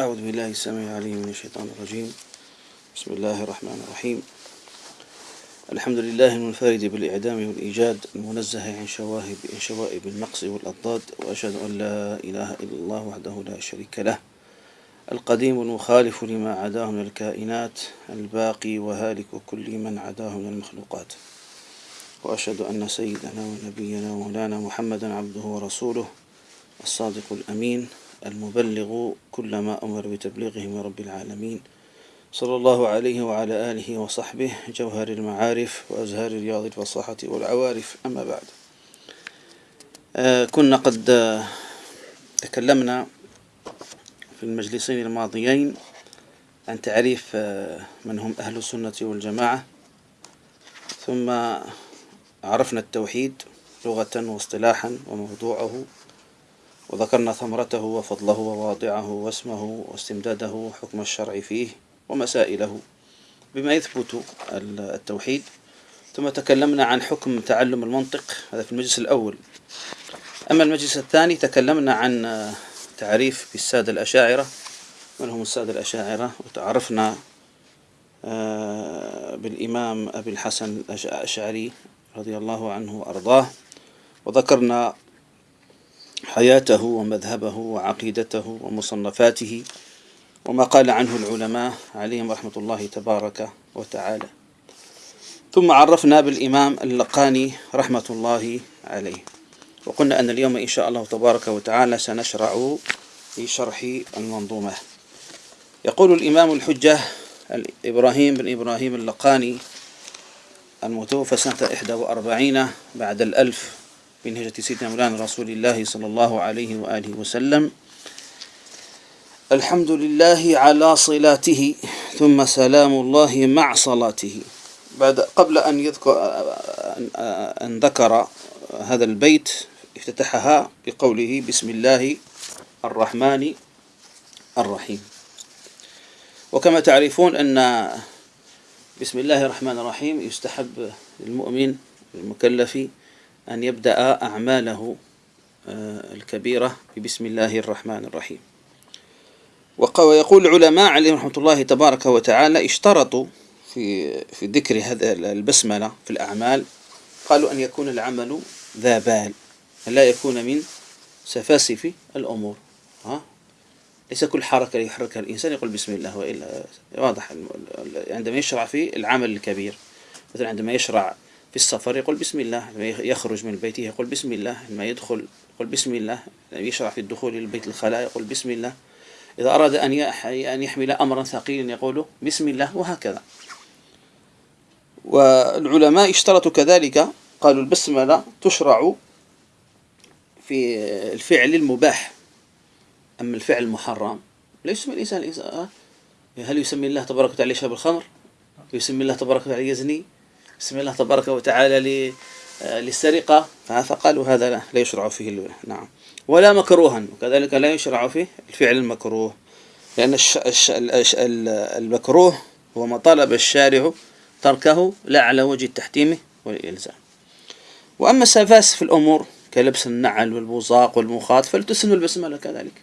أعوذ بالله السميع العليم من الشيطان الرجيم. بسم الله الرحمن الرحيم. الحمد لله المنفرد بالإعدام والإيجاد المنزه عن شواهب شوائب النقص والأضداد وأشهد أن لا إله إلا الله وحده لا شريك له. القديم المخالف لما عداه من الكائنات الباقي وهالك كل من عداه من المخلوقات. وأشهد أن سيدنا ونبينا ومولانا محمدا عبده ورسوله الصادق الأمين. المبلغ كل ما أمر بتبليغه من رب العالمين. صلى الله عليه وعلى آله وصحبه جوهر المعارف وأزهار رياض الفصاحة والعوارف. أما بعد آه كنا قد آه تكلمنا في المجلسين الماضيين عن تعريف آه من هم أهل السنة والجماعة. ثم عرفنا التوحيد لغة واصطلاحا وموضوعه. وذكرنا ثمرته وفضله وواضعه واسمه واستمداده حكم الشرع فيه ومسائله. بما يثبت التوحيد ثم تكلمنا عن حكم تعلم المنطق هذا في المجلس الأول. أما المجلس الثاني تكلمنا عن تعريف بالسادة الأشاعرة. من هم السادة الأشاعرة؟ وتعرفنا بالإمام أبي الحسن الأشعري رضي الله عنه وأرضاه. وذكرنا حياته ومذهبه وعقيدته ومصنفاته وما قال عنه العلماء عليهم رحمة الله تبارك وتعالى. ثم عرفنا بالإمام اللقاني رحمة الله عليه. وقلنا أن اليوم إن شاء الله تبارك وتعالى سنشرع في شرح المنظومة. يقول الإمام الحجة إبراهيم بن إبراهيم اللقاني المتوفى سنة 41 بعد الألف من هجرة سيدنا مولانا رسول الله صلى الله عليه وآله وسلم. الحمد لله على صلاته ثم سلام الله مع صلاته. بعد قبل أن يذكر أن ذكر هذا البيت افتتحها بقوله بسم الله الرحمن الرحيم. وكما تعرفون أن بسم الله الرحمن الرحيم يستحب للمؤمن المكلف أن يبدأ أعماله الكبيرة ببسم الله الرحمن الرحيم. ويقول العلماء عليهم رحمة الله تبارك وتعالى اشترطوا في في ذكر هذا البسملة في الأعمال قالوا أن يكون العمل ذا بال لا يكون من سفاسف الأمور. ها؟ ليس كل حركة يحركها الإنسان يقول بسم الله وإلا واضح عندما يشرع في العمل الكبير. مثلا عندما يشرع في السفر يقول بسم الله يخرج من بيته يقول بسم الله لما يدخل يقول بسم الله يشرع في الدخول إلى بيت الخلاء يقول بسم الله. إذا أراد أن يحمل أمرا ثقيلا يقول بسم الله وهكذا. والعلماء اشترطوا كذلك قالوا البسملة تشرع في الفعل المباح أما الفعل المحرم. لا يسمي الإنسان هل يسمي الله تبارك وتعالى يشرب الخمر؟ يسمي الله تبارك وتعالى يزني؟ بسم الله تبارك وتعالى للسرقة. فقالوا هذا لا, لا يشرع فيه نعم. ولا مكروها. وكذلك لا يشرع فيه الفعل المكروه. لأن المكروه هو ما طلب الشارع تركه لا على وجه التحتيم والإلزام. وأما السفاس في الأمور كلبس النعل والبوزاق والمخاط فلتسن البسملة كذلك.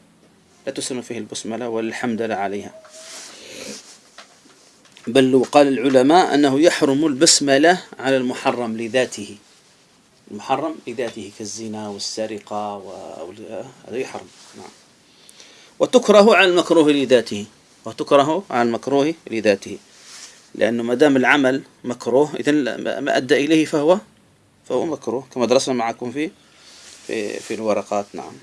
لا تسن فيه البسملة والحمد لله عليها. بل وقال العلماء أنه يحرم البسملة على المحرم لذاته. المحرم لذاته كالزنا والسرقة هذا يحرم. نعم. وتكره على المكروه لذاته. وتكره على المكروه لذاته. لأنه ما دام العمل مكروه إذا ما أدى إليه فهو فهو مكروه كما درسنا معكم في في في الورقات. نعم.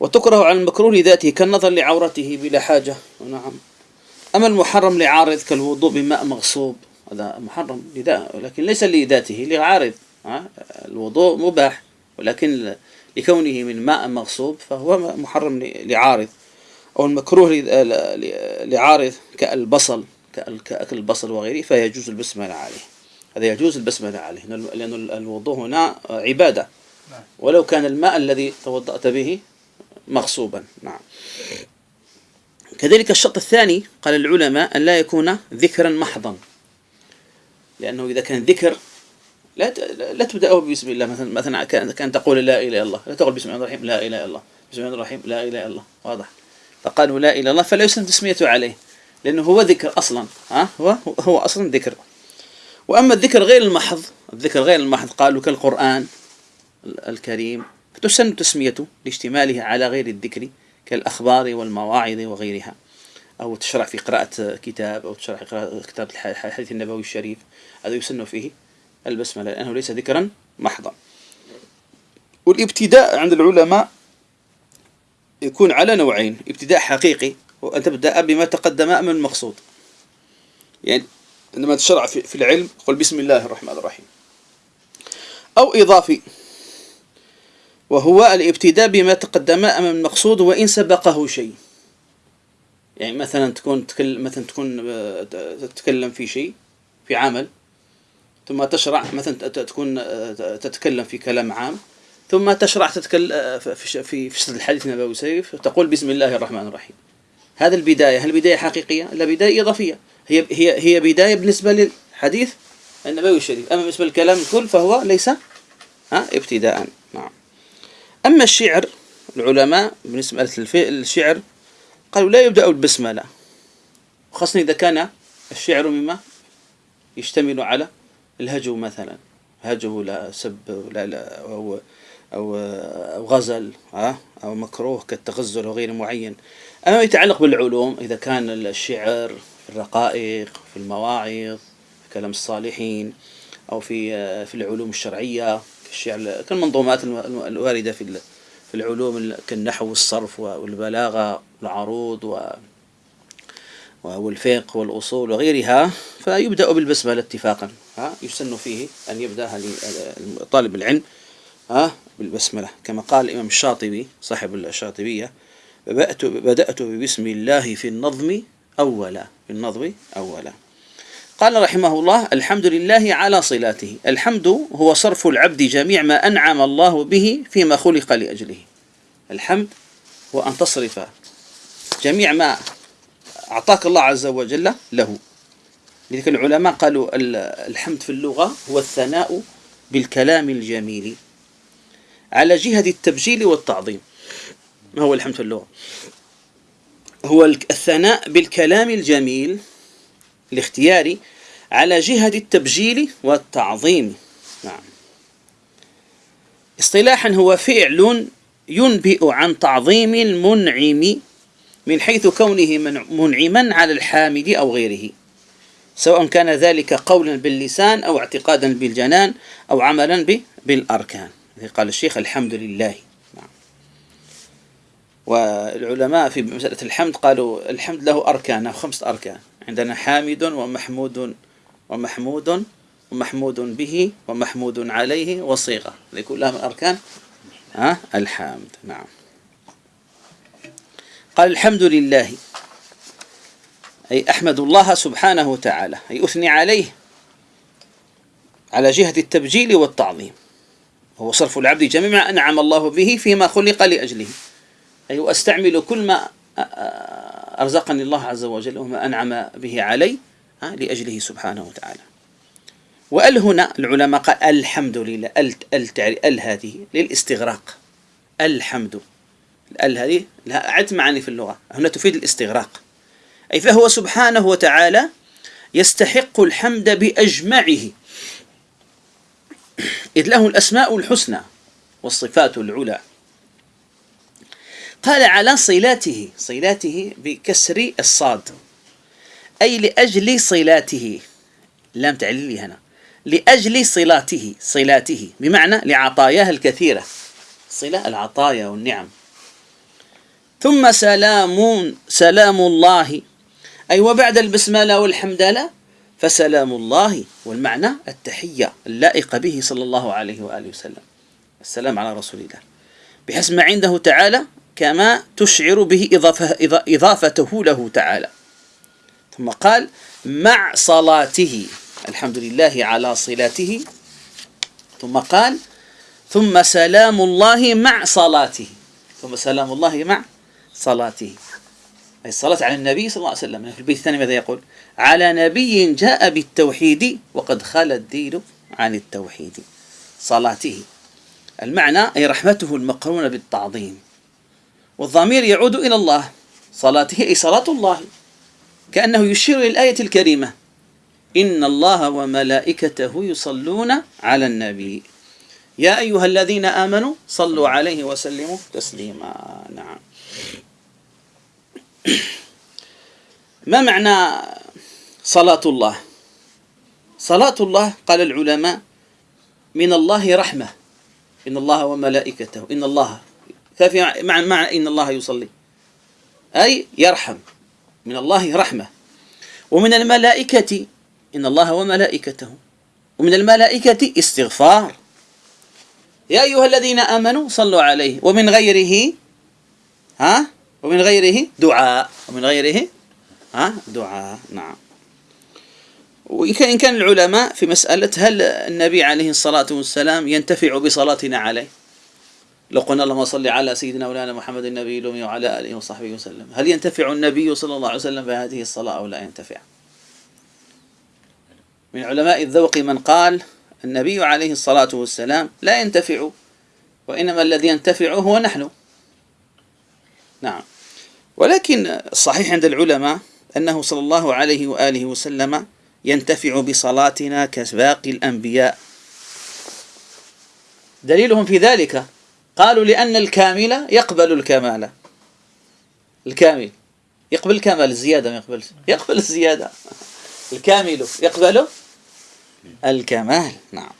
وتكره على المكروه لذاته كالنظر لعورته بلا حاجة. نعم. أما المحرم لعارض كالوضوء بماء مغصوب هذا محرم لذا ولكن ليس لذاته لعارض الوضوء مباح ولكن لكونه من ماء مغصوب فهو محرم لعارض أو المكروه لعارض كالبصل كأكل البصل وغيره فيجوز البسملة عليه. هذا يجوز البسملة عليه لأن الوضوء هنا عبادة. ولو كان الماء الذي توضأت به مغصوبا نعم. كذلك الشرط الثاني قال العلماء أن لا يكون ذكرا محضا. لأنه إذا كان ذكر لا لا تبدأه بسم الله. مثلا مثلا كان تقول لا إله إلا الله لا تقول بسم الله الرحيم لا إله إلا الله بسم الله الرحيم لا إله إلا الله واضح. فقالوا لا إله إلا الله فلا يسن تسميته عليه لأنه هو ذكر أصلا. ها؟ هو هو أصلا ذكر. وأما الذكر غير المحض الذكر غير المحض قالوا كالقرآن الكريم فتسن تسميته لاشتماله على غير الذكر. كالأخبار والمواعظ وغيرها أو تشرع في قراءة كتاب أو تشرع في قراءة كتاب الحديث النبوي الشريف. هذا يسن فيه البسملة لأنه ليس ذكرا محضا. والابتداء عند العلماء يكون على نوعين ابتداء حقيقي وأن تبدأ بما تقدم من المقصود يعني عندما تشرع في العلم قل بسم الله الرحمن الرحيم. أو إضافي. وهو الابتداء بما تقدم أمام المقصود وإن سبقه شيء. يعني مثلا تكون مثلا تكون آه، تتكلم في شيء في عمل ثم تشرع مثلا تكون آه، تتكلم في كلام عام ثم تشرع تتكلم آه، في في في الحديث النبوي سيف تقول بسم الله الرحمن الرحيم. هذا البداية هل بداية حقيقية؟ لا بداية إضافية. هي هي هي بداية بالنسبة للحديث النبوي الشريف. أما بالنسبة للكلام الكل فهو ليس ها ابتداء. نعم. أما الشعر العلماء بالنسبة للشعر قالوا لا يبدأ بالبسملة. خاصة إذا كان الشعر مما يشتمل على الهجو مثلا. هجو لا سب لا, لا أو أو أو غزل أو مكروه كالتغزل وغير معين. أما يتعلق بالعلوم إذا كان الشعر في الرقائق في المواعظ في كلام الصالحين أو في في العلوم الشرعية. الشعر كالمنظومات الواردة في في العلوم كالنحو والصرف والبلاغة والعروض و والفقه والأصول وغيرها فيبدأ بالبسملة اتفاقا ها يسن فيه أن يبدأ طالب العلم ها بالبسملة. كما قال الإمام الشاطبي صاحب الشاطبية بدأت بدأت ببسم الله في النظم أولا. في النظم أولا. قال رحمه الله الحمد لله على صلاته. الحمد هو صرف العبد جميع ما أنعم الله به فيما خلق لأجله. الحمد هو أن تصرف جميع ما أعطاك الله عز وجل له. لذلك العلماء قالوا الحمد في اللغة هو الثناء بالكلام الجميل على جهة التبجيل والتعظيم. ما هو الحمد في اللغة؟ هو الثناء بالكلام الجميل الاختياري على جهة التبجيل والتعظيم. نعم. اصطلاحا هو فعل ينبئ عن تعظيم المنعم من حيث كونه منعما على الحامد أو غيره. سواء كان ذلك قولا باللسان أو اعتقادا بالجنان أو عملا بالأركان. قال الشيخ الحمد لله. نعم. والعلماء في مسألة الحمد قالوا الحمد له أركان خمسة أركان. عندنا حامد ومحمود ومحمود ومحمود به ومحمود عليه وصيغة لكلها من أركان ها؟ الحمد نعم. قال الحمد لله. أي أحمد الله سبحانه وتعالى. أي أثني عليه على جهة التبجيل والتعظيم. هو صرف العبد جميع ما أنعم الله به فيما خلق لأجله. أي وأستعمل كل ما أرزقني الله عز وجل وما أنعم به علي لأجله سبحانه وتعالى. وأل هنا العلماء قال الحمد لله أل أل أل هذه للاستغراق. الحمد. أل هذه لها عدة معاني في اللغة. هنا تفيد الاستغراق. أي فهو سبحانه وتعالى يستحق الحمد بأجمعه. إذ له الأسماء الحسنى والصفات العلى. قال على صلاته صلاته بكسر الصاد أي لأجل صلاته. لام تعليلي هنا. لأجل صلاته صلاته بمعنى لعطاياه الكثيرة. صلة العطايا والنعم. ثم سلام سلام الله. أي وبعد البسملة والحمدلة فسلام الله والمعنى التحية اللائقة به صلى الله عليه وآله وسلم. السلام على رسول الله. بحسب ما عنده تعالى كما تشعر به إضافته له تعالى. ثم قال مع صلاته الحمد لله على صلاته. ثم قال ثم سلام الله مع صلاته. ثم سلام الله مع صلاته. أي الصلاة على النبي صلى الله عليه وسلم. في البيت الثاني ماذا يقول؟ على نبي جاء بالتوحيد وقد خلى الدين عن التوحيد. صلاته. المعنى أي رحمته المقرونة بالتعظيم. والضمير يعود إلى الله. صلاته أي صلاة الله. كأنه يشير إلى الآية الكريمة. إن الله وملائكته يصلون على النبي. يا أيها الذين آمنوا صلوا عليه وسلموا تسليما. نعم. ما معنى صلاة الله؟ صلاة الله قال العلماء من الله رحمة. إن الله وملائكته. إن الله ففي معنى, معنى إن الله يصلي. أي يرحم. من الله رحمة. ومن الملائكة إن الله وملائكته. ومن الملائكة استغفار. يا أيها الذين آمنوا صلوا عليه. ومن غيره ها؟ ومن غيره دعاء. ومن غيره ها؟ دعاء. نعم. وإن كان العلماء في مسألة هل النبي عليه الصلاة والسلام ينتفع بصلاتنا عليه؟ لو قلنا اللهم صل على سيدنا مولانا محمد النبي الأمي وعلى آله وصحبه وسلم. هل ينتفع النبي صلى الله عليه وسلم بهذه الصلاة أو لا ينتفع؟ من علماء الذوق من قال النبي عليه الصلاة والسلام لا ينتفع وإنما الذي ينتفع هو نحن. نعم. ولكن الصحيح عند العلماء أنه صلى الله عليه وآله وسلم ينتفع بصلاتنا كباقي الأنبياء. دليلهم في ذلك قالوا لأن الكامل يقبل الكمال. الكامل. يقبل الكمال الزيادة ما يقبل يقبل الزيادة. الكامل يقبل الكمال. نعم.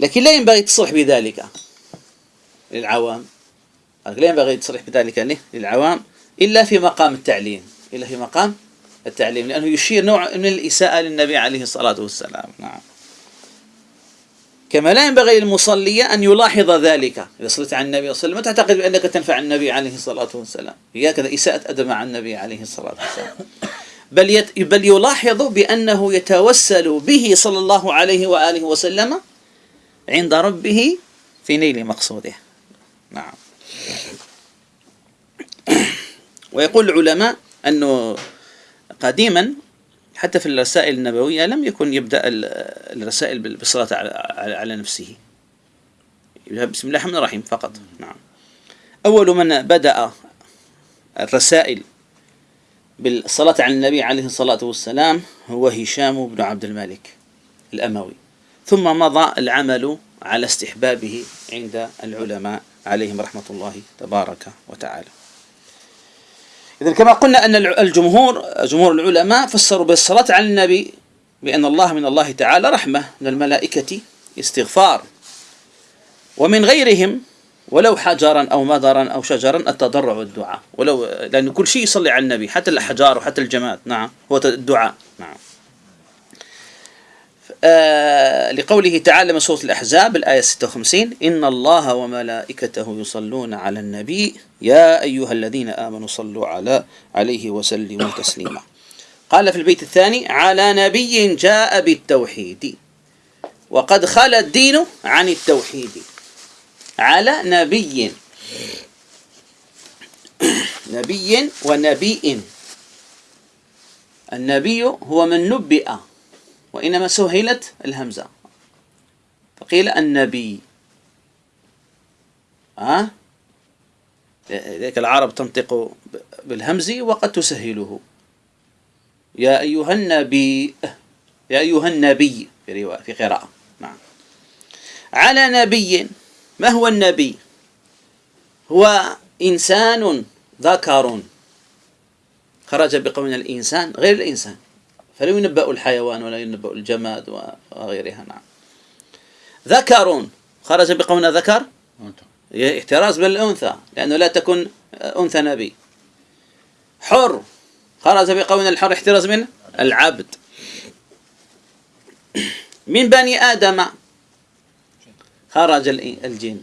لكن لا ينبغي التصريح بذلك للعوام. لا ينبغي التصريح بذلك للعوام إلا في مقام التعليم. إلا في مقام التعليم لأنه يشير نوع من الإساءة للنبي عليه الصلاة والسلام. نعم. كما لا ينبغي للمصلي أن يلاحظ ذلك. إذا صليت على النبي صلى الله عليه وسلم تعتقد بأنك تنفع النبي عليه الصلاة والسلام. هي كذا إساءة أدب مع النبي عليه الصلاة والسلام. بل يت بل يلاحظ بأنه يتوسل به صلى الله عليه وآله وسلم عند ربه في نيل مقصوده. نعم. ويقول العلماء أنه قديما حتى في الرسائل النبوية لم يكن يبدأ الرسائل بالصلاة على نفسه. بسم الله الرحمن الرحيم فقط. نعم. أول من بدأ الرسائل بالصلاة على النبي عليه الصلاة والسلام هو هشام بن عبد الملك الأموي. ثم مضى العمل على استحبابه عند العلماء عليهم رحمة الله تبارك وتعالى. إذا كما قلنا أن الجمهور جمهور العلماء فسروا بالصلاة على النبي بأن الله من الله تعالى رحمة من الملائكة استغفار. ومن غيرهم ولو حجرا أو مدرا أو شجرا التضرع والدعاء. ولو لأن كل شيء يصلي على النبي حتى الأحجار وحتى الجماد نعم هو الدعاء. نعم. آه لقوله تعالى من سورة الأحزاب الآية 56 إن الله وملائكته يصلون على النبي. يا أيها الذين آمنوا صلوا على عليه وسلموا تسليما. قال في البيت الثاني على نبي جاء بالتوحيد. وقد خلى الدين عن التوحيد. على نبي. نبي ونبي. النبي هو من نبئ. وإنما سهلت الهمزة. فقيل النبي. ها؟ لذلك العرب تنطق بالهمز وقد تسهله. يا أيها النبي يا أيها النبي في رواية في قراءة. نعم. على نبي ما هو النبي؟ هو إنسان ذكر. خرج بقول الإنسان غير الإنسان. فلا ينبأ الحيوان ولا ينبأ الجماد وغيرها نعم. ذكر خرج بقول ذكر احتراز بالأنثى لأنه لا تكن أنثى نبي. حر. خرج بقول الحر احتراز من؟ العبد. من بني آدم. خرج الجن.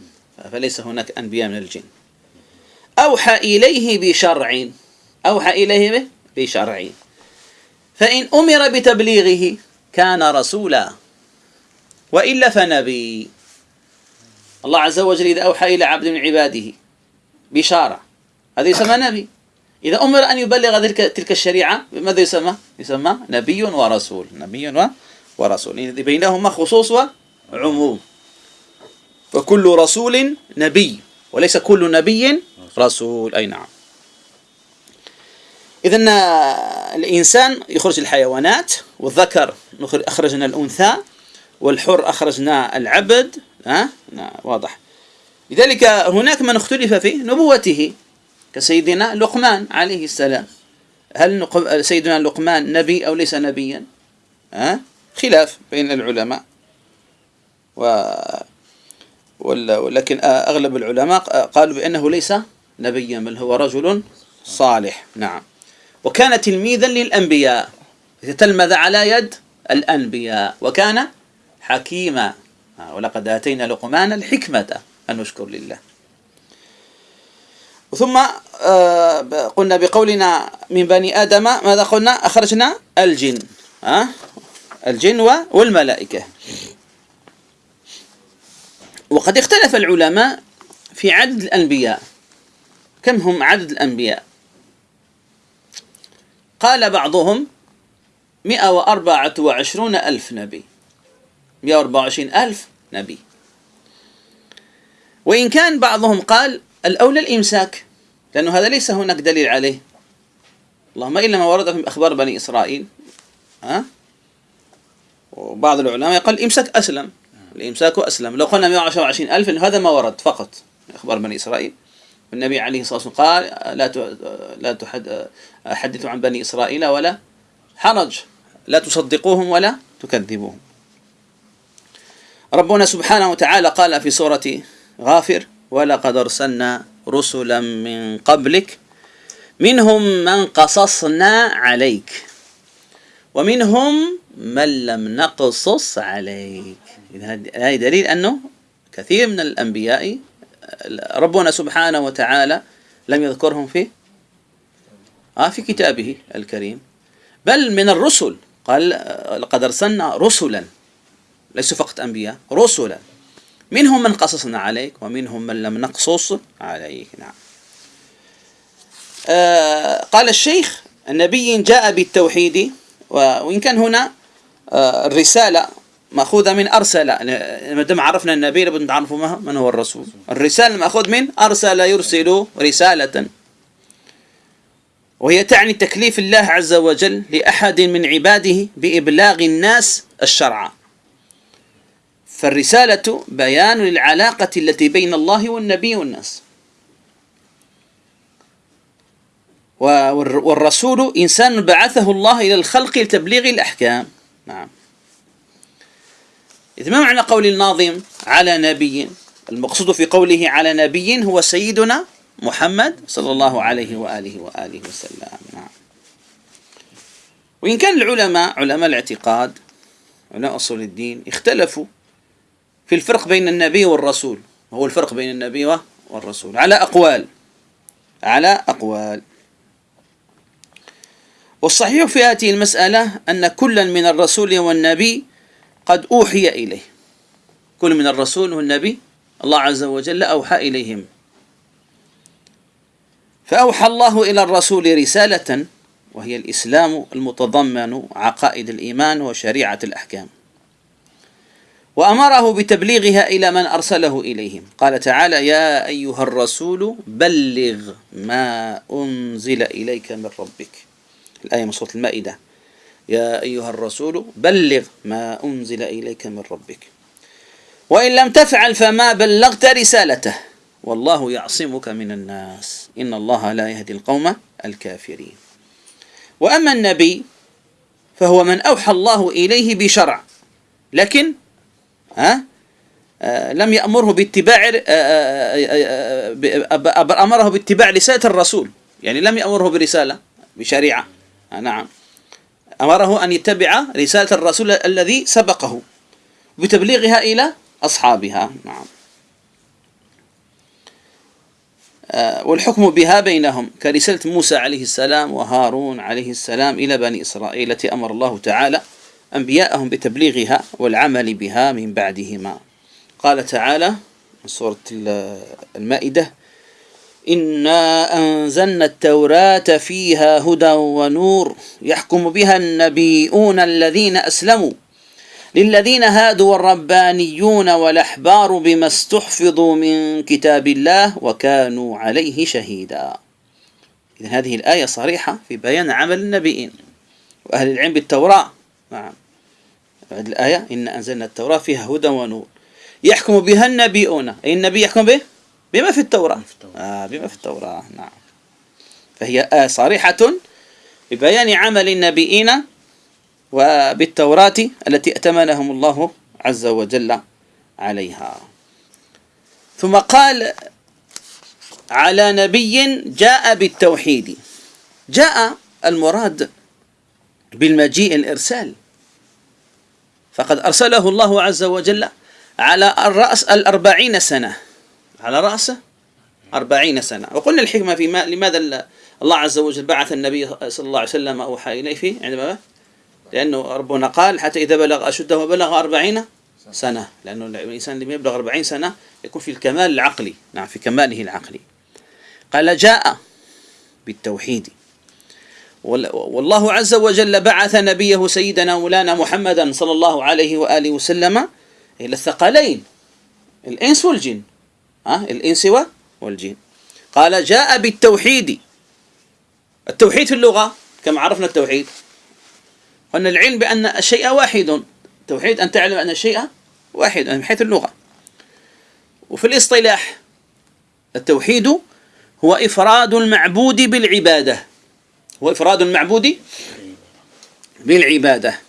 فليس هناك أنبياء من الجن. أوحى إليه بشرع. أوحى إليه بشرع. فإن أمر بتبليغه كان رسولا وإلا فنبي. الله عز وجل إذا أوحى إلى عبد من عباده بشارة هذا يسمى نبي. إذا أمر أن يبلغ تلك الشريعة ماذا يسمى؟ يسمى نبي ورسول. نبي ورسول. بينهما خصوص وعموم. فكل رسول نبي وليس كل نبي رسول. أي نعم. إذا الإنسان يخرج الحيوانات والذكر أخرجنا الأنثى والحر أخرجنا العبد ها؟ واضح. لذلك هناك من اختلف في نبوته كسيدنا لقمان عليه السلام. هل سيدنا لقمان نبي أو ليس نبيا؟ ها؟ خلاف بين العلماء. و ولكن أغلب العلماء قالوا بأنه ليس نبيا بل هو رجل صالح. نعم. وكان تلميذا للأنبياء. تلمذ على يد الأنبياء. وكان حكيما. ولقد آتينا لقمان الحكمة. أن نشكر لله. ثم آه، قلنا بقولنا من بني آدم ماذا قلنا؟ أخرجنا الجن. الجن والملائكة. وقد اختلف العلماء في عدد الأنبياء. كم هم عدد الأنبياء؟ قال بعضهم مئة وأربعة وعشرون ألف نبي. مئة وأربعة وعشرين ألف نبي. وإن كان بعضهم قال الأولى الإمساك لأنه هذا ليس هناك دليل عليه. اللهم إلا ما ورد في أخبار بني إسرائيل. ها؟ وبعض العلماء يقول الإمساك أسلم. الإمساك أسلم. لو قلنا 120 ألف هذا ما ورد فقط أخبار بني إسرائيل. النبي عليه الصلاة والسلام قال لا لا تحد حدثوا عن بني إسرائيل ولا حرج. لا تصدقوهم ولا تكذبوهم. ربنا سبحانه وتعالى قال في سورة غافر ولقد أرسلنا رسلا من قبلك منهم من قصصنا عليك ومنهم من لم نقصص عليك. هذا دليل أنه كثير من الأنبياء ربنا سبحانه وتعالى لم يذكرهم في آه في كتابه الكريم. بل من الرسل قال لقد أرسلنا رسلا ليسوا فقط أنبياء رسلا. منهم من قصصنا عليك ومنهم من لم نقصص عليك. نعم. آه قال الشيخ النبي جاء بالتوحيد وإن كان هنا آه الرسالة مأخوذة من أرسل ما دام عرفنا النبي لابد نعرف من هو الرسول. الرسالة مأخوذ من أرسل يرسل رسالة. وهي تعني تكليف الله عز وجل لأحد من عباده بإبلاغ الناس الشرع. فالرسالة بيان للعلاقة التي بين الله والنبي والناس. والرسول إنسان بعثه الله إلى الخلق لتبليغ الأحكام. نعم. إذا ما معنى قول الناظم على نبي؟ المقصود في قوله على نبي هو سيدنا محمد صلى الله عليه وآله وآله وسلم. نعم. وإن كان العلماء علماء الاعتقاد علماء أصول الدين اختلفوا في الفرق بين النبي والرسول. هو الفرق بين النبي والرسول. على أقوال. على أقوال. والصحيح في هذه المسألة أن كلا من الرسول والنبي قد أوحي إليه. كل من الرسول والنبي الله عز وجل أوحى إليهم. فأوحى الله إلى الرسول رسالة وهي الإسلام المتضمن عقائد الإيمان وشريعة الأحكام. وأمره بتبليغها إلى من أرسله إليهم. قال تعالى يا أيها الرسول بلغ ما أنزل إليك من ربك. الآية من سورة المائدة. يا أيها الرسول بلغ ما أنزل إليك من ربك وإن لم تفعل فما بلغت رسالته والله يعصمك من الناس إن الله لا يهدي القوم الكافرين وأما النبي فهو من أوحى الله إليه بشرع لكن ها آه لم يأمره باتباع آه آه, آه، أمره باتباع رسالة الرسول يعني لم يأمره برسالة بشريعة آه، نعم أمره أن يتبع رسالة الرسول الذي سبقه بتبليغها إلى أصحابها. نعم. آه، والحكم بها بينهم كرسالة موسى عليه السلام وهارون عليه السلام إلى بني إسرائيل التي أمر الله تعالى أنبياءهم بتبليغها والعمل بها من بعدهما. قال تعالى من سورة المائدة إنا أنزلنا التوراة فيها هدى ونور يحكم بها النبيون الذين أسلموا للذين هادوا والربانيون والأحبار بما استحفظوا من كتاب الله وكانوا عليه شهيدا. إذا هذه الآية صريحة في بيان عمل النبيين وأهل العلم بالتوراة. نعم. بعد الآية إن أنزلنا التوراة فيها هدى ونور يحكم بها النبيون. أي النبي يحكم به؟ بما في التوراة. آه بما في التوراة. نعم. فهي آية صريحة ببيان عمل النبيين وبالتوراة التي ائتمنهم الله عز وجل عليها. ثم قال على نبي جاء بالتوحيد. جاء المراد بالمجيء الإرسال. فقد أرسله الله عز وجل على الرأس الأربعين سنة. على رأس أربعين سنة. وقلنا الحكمة في ما لماذا الله عز وجل بعث النبي صلى الله عليه وسلم أوحى إليه فيه عندما لأنه ربنا قال حتى إذا بلغ أشده وبلغ أربعين سنة. لأنه الإنسان لما يبلغ أربعين سنة يكون في الكمال العقلي. نعم في كماله العقلي. قال جاء بالتوحيد. والله عز وجل بعث نبيه سيدنا مولانا محمدا صلى الله عليه وآله وسلم إلى الثقلين الإنس والجن. ها؟ الإنس والجن. قال جاء بالتوحيد. التوحيد في اللغة كما عرفنا التوحيد. قلنا العلم بأن الشيء واحد. التوحيد أن تعلم أن الشيء واحد من حيث اللغة. وفي الاصطلاح التوحيد هو إفراد المعبود بالعبادة. هو إفراد المعبود بالعبادة.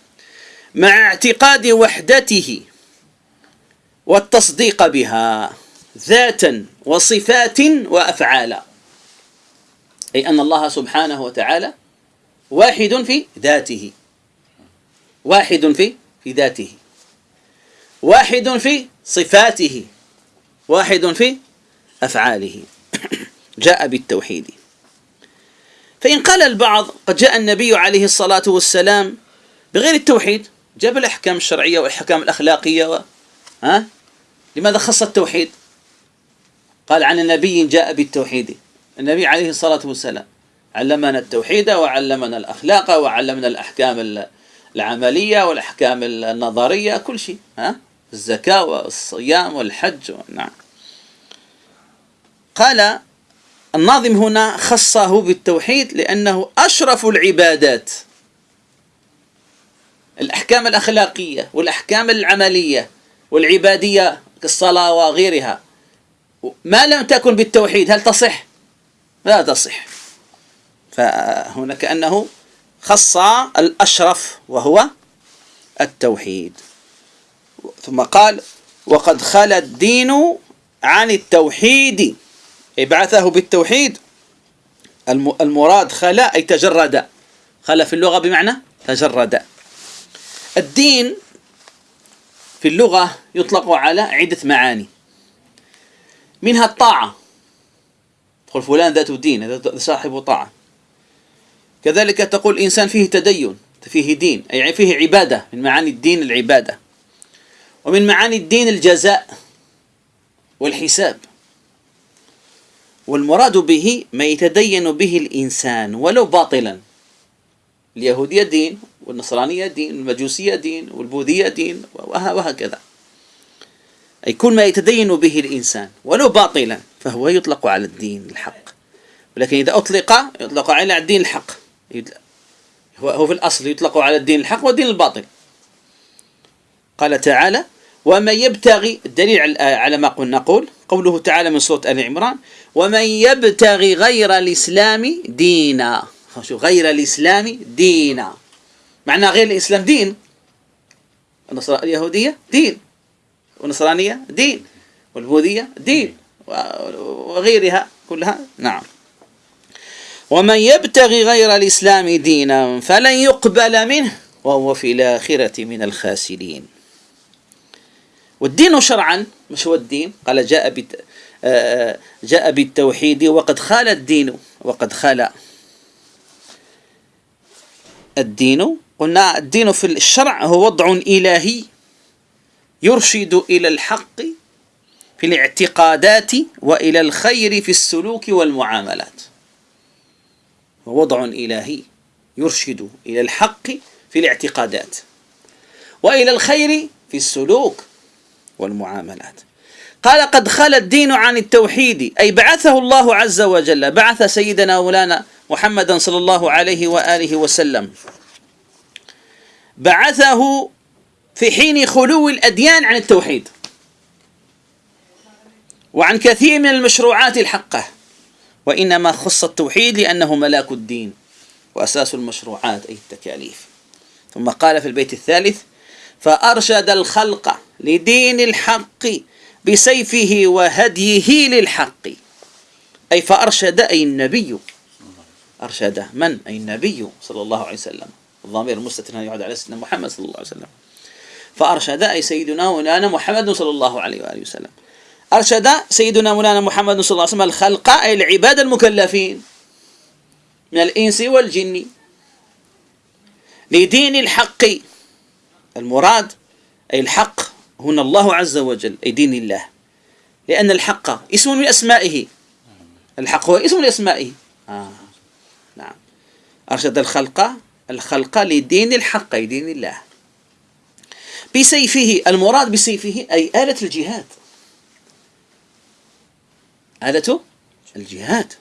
مع اعتقاد وحدته والتصديق بها. ذاتا وصفات وأفعالا. أي أن الله سبحانه وتعالى واحد في ذاته. واحد في في ذاته. واحد في صفاته. واحد في أفعاله. جاء بالتوحيد. فإن قال البعض قد جاء النبي عليه الصلاة والسلام بغير التوحيد جاب الأحكام الشرعية والأحكام الأخلاقية و... ها؟ لماذا خص التوحيد؟ قال عن النبي جاء بالتوحيد. النبي عليه الصلاة والسلام علمنا التوحيد وعلمنا الأخلاق وعلمنا الأحكام العملية والأحكام النظرية كل شيء ها؟ الزكاة والصيام والحج نعم قال الناظم هنا خصه بالتوحيد لأنه أشرف العبادات. الأحكام الأخلاقية والأحكام العملية والعبادية كالصلاة وغيرها. ما لم تكن بالتوحيد هل تصح؟ لا تصح. فهنا كأنه خص الأشرف وهو التوحيد. ثم قال وقد خلى الدين عن التوحيد. بعثه بالتوحيد. المراد خلا أي تجرد. خلا في اللغة بمعنى تجرد. الدين في اللغة يطلق على عدة معاني. منها الطاعة. تقول فلان ذات دين صاحب طاعة. كذلك تقول إنسان فيه تدين فيه دين أي يعني فيه عبادة من معاني الدين العبادة. ومن معاني الدين الجزاء والحساب. والمراد به ما يتدين به الإنسان ولو باطلا. اليهودية دين والنصرانية دين والمجوسية دين والبوذية دين وهكذا. أي كل ما يتدين به الإنسان ولو باطلا فهو يطلق على الدين الحق. ولكن إذا أطلق يطلق على الدين الحق. هو في الأصل يطلق على الدين الحق والدين الباطل. قال تعالى ومن يبتغي الدليل على ما قلنا نقول قوله تعالى من سورة آل عمران ومن يبتغي غير الإسلام دينا. غير الإسلام دينا. معنى غير الإسلام دين. اليهودية دين. والنصرانية دين. والبوذية دين. وغيرها كلها نعم. ومن يبتغي غير الإسلام دينا فلن يقبل منه وهو في الآخرة من الخاسرين. والدين شرعا مش هو الدين؟ قال جاء بت آه، جاء بالتوحيد وقد خال الدين وقد خال الدين. قلنا الدين في الشرع هو وضع إلهي. يرشد إلى الحق في الاعتقادات وإلى الخير في السلوك والمعاملات. وضع إلهي يرشد إلى الحق في الاعتقادات وإلى الخير في السلوك والمعاملات. قال قد خل الدين عن التوحيد أي بعثه الله عز وجل. بعث سيدنا مولانا محمدا صلى الله عليه وآله وسلم. بعثه في حين خلو الأديان عن التوحيد وعن كثير من المشروعات الحقة وإنما خص التوحيد لأنه ملاك الدين وأساس المشروعات أي التكاليف. ثم قال في البيت الثالث فأرشد الخلق لدين الحق بسيفه وهديه للحق. أي فأرشد أي النبي. أرشد من؟ أي النبي صلى الله عليه وسلم. الضمير المستتر يعود على سيدنا محمد صلى الله عليه وسلم. فأرشد اي سيدنا مولانا محمد صلى الله عليه وآله وسلم. أرشد سيدنا مولانا محمد صلى الله عليه وسلم الخلق أي العباد المكلفين من الإنس والجن. لدين الحق. المراد أي الحق هنا الله عز وجل أي دين الله. لأن الحق اسم من أسمائه. الحق هو اسم من أسمائه. آه. نعم. أرشد الخلق الخلق لدين الحق أي دين الله. بسيفه المراد بسيفه أي آلة الجهاد. آلة الجهاد.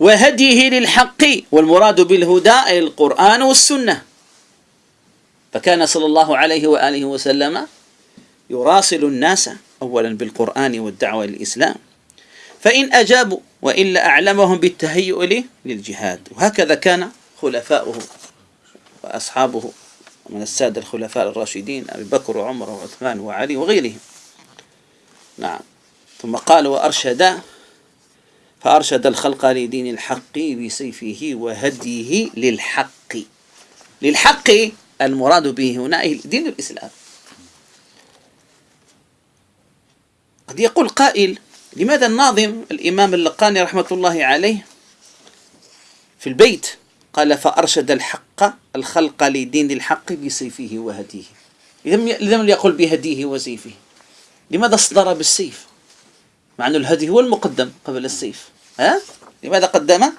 وهديه للحق والمراد بالهدى أي القرآن والسنة. فكان صلى الله عليه وآله وسلم يراسل الناس أولا بالقرآن والدعوة للإسلام. فإن أجابوا وإلا أعلمهم بالتهيؤ للجهاد. وهكذا كان خلفاؤه وأصحابه. من السادة الخلفاء الراشدين أبي بكر وعمر وعثمان وعلي وغيرهم. نعم. ثم قال وأرشد فأرشد الخلق لدين الحق بسيفه وهديه للحق. للحق المراد به هنا دين الإسلام. قد يقول قائل لماذا الناظم الإمام اللقاني رحمة الله عليه في البيت قال فأرشد الحق الخلق لدين الحق بسيفه وهديه. لم يقل بهديه وسيفه. لماذا اصدر بالسيف؟ مع أن الهدي هو المقدم قبل السيف. ها؟ لماذا قدم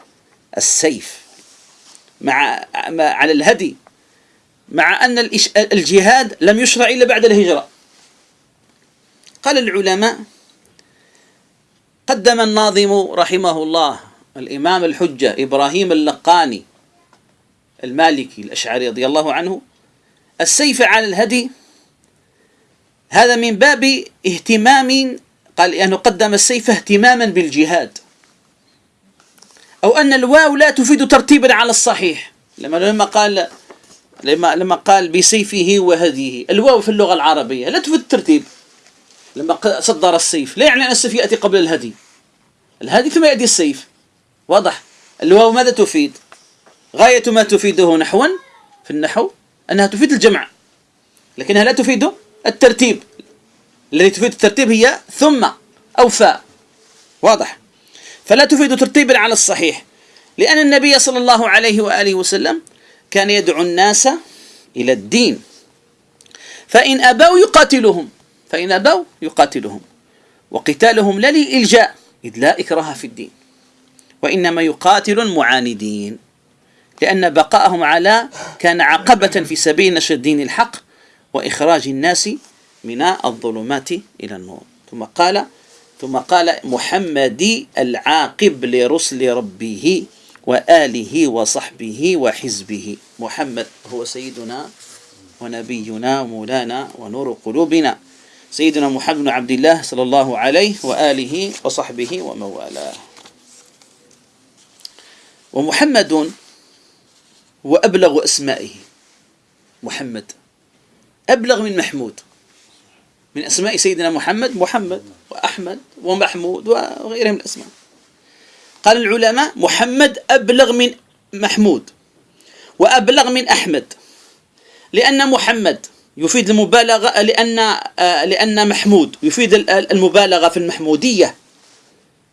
السيف؟ مع على الهدي. مع أن الجهاد لم يشرع إلا بعد الهجرة. قال العلماء قدم الناظم رحمه الله الإمام الحجة إبراهيم اللقاني المالكي الأشعري رضي الله عنه السيف على الهدي هذا من باب اهتمام قال لأنه قدم السيف اهتماما بالجهاد. أو أن الواو لا تفيد ترتيبا على الصحيح. لما لما قال لما لما قال بسيفه وهديه. الواو في اللغة العربية لا تفيد الترتيب. لما صدر السيف. لا يعني أن السيف يأتي قبل الهدي. الهدي ثم يأتي السيف. واضح. الواو ماذا تفيد؟ غاية ما تفيده نحوا في النحو أنها تفيد الجمع لكنها لا تفيد الترتيب. الذي تفيد الترتيب هي ثم أو فاء. واضح؟ فلا تفيد ترتيبا على الصحيح لأن النبي صلى الله عليه وآله وسلم كان يدعو الناس إلى الدين. فإن أبوا يقاتلهم فإن أبوا يقاتلهم وقتالهم لا للإلجاء إذ لا إكراه في الدين. وإنما يقاتل المعاندين. لأن بقاءهم على كان عقبة في سبيل نشر الدين الحق وإخراج الناس من الظلمات إلى النور. ثم قال ثم قال محمد العاقب لرسل ربه وآله وصحبه وحزبه. محمد هو سيدنا ونبينا مولانا ونور قلوبنا. سيدنا محمد بن عبد الله صلى الله عليه وآله وصحبه وموالاه. ومحمد هو أبلغ أسمائه. محمد. أبلغ من محمود. من أسماء سيدنا محمد محمد وأحمد ومحمود وغيرهم الأسماء. قال العلماء محمد أبلغ من محمود وأبلغ من أحمد. لأن محمد يفيد المبالغة لأن لأن محمود يفيد المبالغة في المحمودية.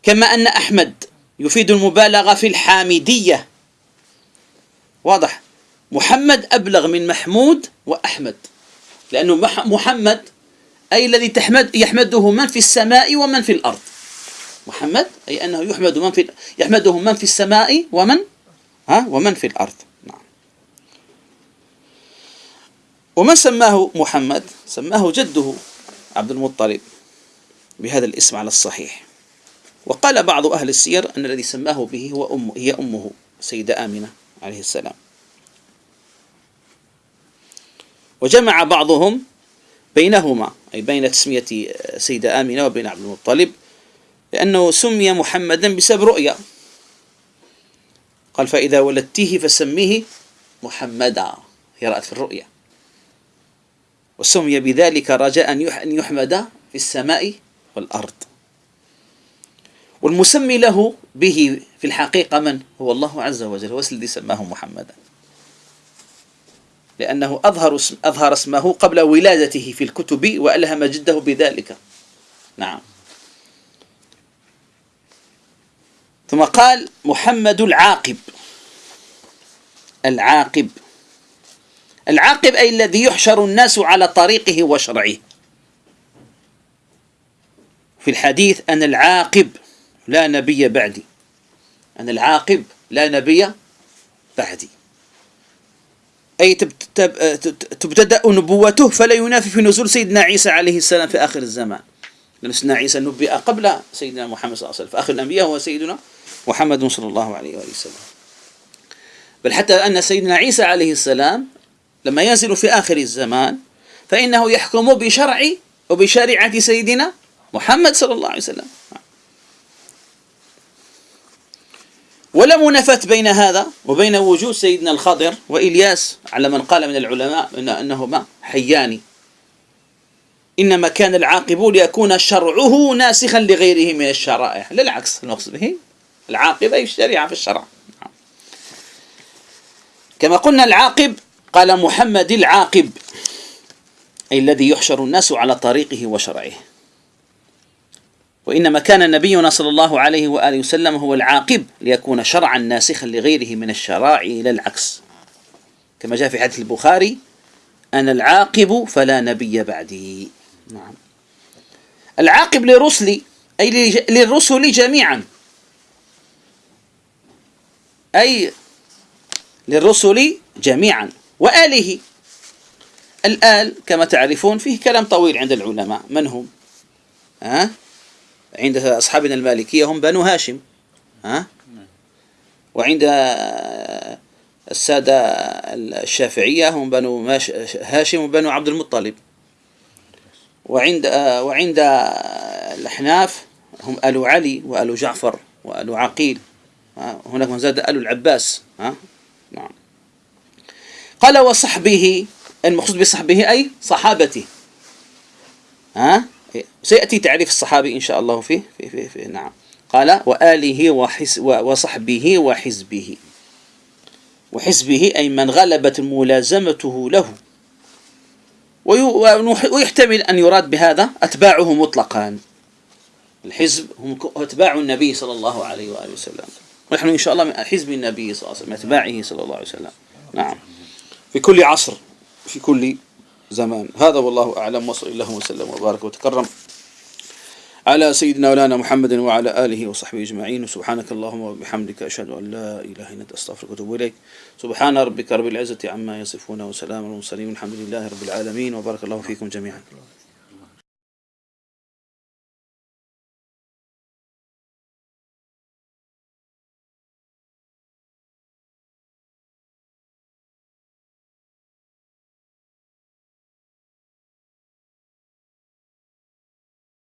كما أن أحمد يفيد المبالغة في الحامدية. واضح. محمد أبلغ من محمود وأحمد. لأنه محمد أي الذي تحمد يحمده من في السماء ومن في الأرض. محمد أي أنه يحمد من في يحمده من في السماء ومن ها ومن في الأرض. نعم. ومن سماه محمد؟ سماه جده عبد المطلب بهذا الاسم على الصحيح. وقال بعض أهل السير أن الذي سماه به هو أم هي أمه سيدة آمنة. عليه السلام. وجمع بعضهم بينهما أي بين تسمية سيدة آمنة وبين عبد المطلب لأنه سمي محمدا بسبب رؤيا. قال فإذا ولدته فسميه محمدا. هي رأت في الرؤيا. وسمي بذلك رجاء أن يحمد في السماء والأرض. والمسمي له به في الحقيقة من هو الله عز وجل هو الذي سماه محمدا. لأنه أظهر, اسم أظهر اسمه قبل ولادته في الكتب وألهم جده بذلك. نعم. ثم قال محمد العاقب. العاقب. العاقب أي الذي يحشر الناس على طريقه وشرعه. في الحديث أن العاقب. لا نبي بعدي. أن العاقب لا نبي بعدي. أي تبتدأ نبوته فلا ينافي في نزول سيدنا عيسى عليه السلام في آخر الزمان. لأن سيدنا عيسى نبئ قبل سيدنا محمد صلى الله عليه وسلم. فآخر الأنبياء هو سيدنا محمد صلى الله عليه وآله وسلم. بل حتى أن سيدنا عيسى عليه السلام لما ينزل في آخر الزمان فإنه يحكم بشرع وبشريعة سيدنا محمد صلى الله عليه وسلم. ولا منافاة بين هذا وبين وجود سيدنا الخضر وإلياس على من قال من العلماء إن أنهما حيان. إنما كان العاقب ليكون شرعه ناسخا لغيره من الشرائع. لا العكس المقصود به العاقب أي الشريعة في الشرع. كما قلنا العاقب قال محمد العاقب أي الذي يحشر الناس على طريقه وشرعه. وإنما كان نبينا صلى الله عليه وآله وسلم هو العاقب ليكون شرعا ناسخا لغيره من الشرائع إلى العكس. كما جاء في حديث البخاري أنا العاقب فلا نبي بعدي. نعم. العاقب للرسل أي للرسل جميعا. أي للرسل جميعا. وآله. الآل كما تعرفون فيه كلام طويل عند العلماء. من هم؟ ها؟ عند أصحابنا المالكية هم بنو هاشم ها؟ وعند السادة الشافعية هم بنو هاشم وبنو عبد المطلب وعند وعند الأحناف هم آل علي وآل جعفر وآل عقيل هناك من زاد آل العباس ها؟ نعم قال وصحبه المقصود بصحبه أي صحابته ها سيأتي تعريف الصحابي إن شاء الله فيه في في في نعم. قال وآله وحس وصحبه وحزبه. وحزبه أي من غلبت ملازمته له. ويحتمل أن يراد بهذا أتباعه مطلقا. الحزب هم أتباع النبي صلى الله عليه وآله وسلم. ونحن إن شاء الله من حزب النبي صلى الله عليه وسلم أتباعه صلى الله عليه وسلم. نعم. في كل عصر في كل زمان. هذا والله أعلم. وصل الله وسلم وبارك وتكرم على سيدنا مولانا محمد وعلى آله وصحبه أجمعين. وسبحانك اللهم وبحمدك أشهد أن لا إله إلا أنت أستغفرك وأتوب إليك. سبحان ربك رب العزة عما يصفون وسلام على المرسلين الحمد لله رب العالمين. وبارك الله فيكم جميعا.